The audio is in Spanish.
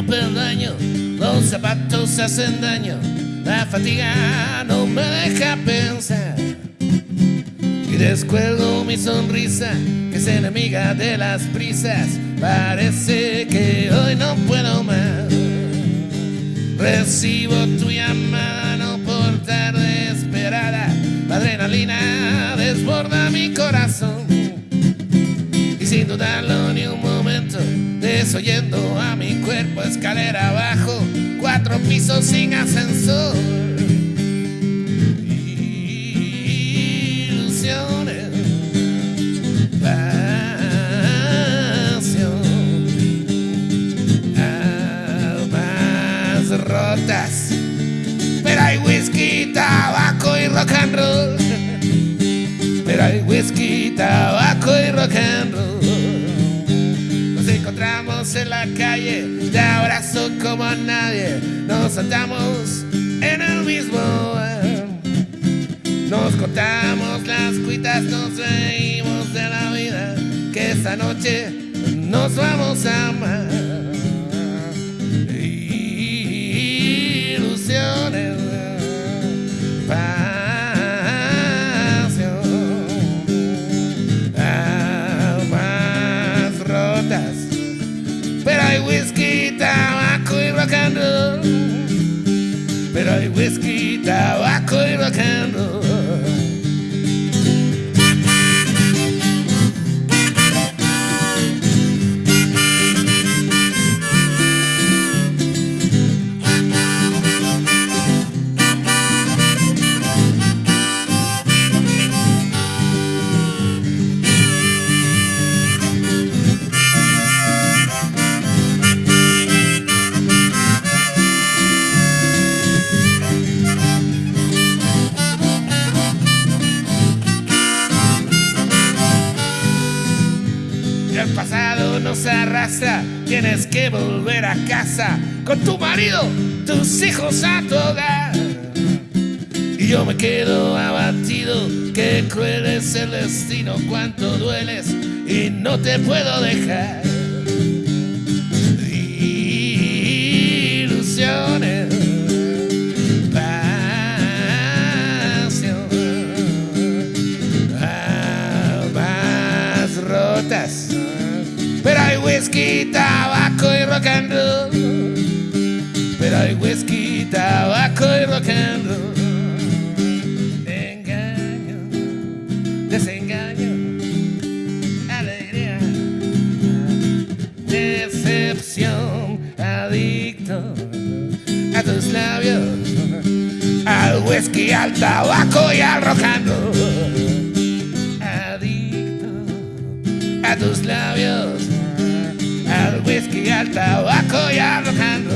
no perdaño, los zapatos hacen daño, la fatiga no me deja pensar. Y descuelgo mi sonrisa, que es enemiga de las prisas, parece que hoy no puedo más. Recibo tu llamada, no por tarde esperada, la adrenalina desborda mi corazón. Dudarlo ni un momento, desoyendo a mi cuerpo escalera abajo, cuatro pisos sin ascensor. Ilusiones, pasión, almas rotas. Pero hay whisky, tabaco y rock and roll. Pero hay whisky, tabaco y rock and roll. En la calle, te abrazo como a nadie. Nos saltamos en el mismo bar. Nos contamos las cuitas, nos reímos de la vida. Que esta noche nos vamos a amar. Ilusiones, y rock and roll. Pero hay whisky, tabaco y rock and nos tienes que volver a casa con tu marido, tus hijos a tu. Y yo me quedo abatido, qué cruel es el destino, cuánto dueles y no te puedo dejar. Pero hay whisky, tabaco y rock. Pero hay whisky, tabaco y rock and. Engaño, desengaño, alegría, decepción, adicto a tus labios, al whisky, al tabaco y al rock and a tus labios き合ったわこ屋の感動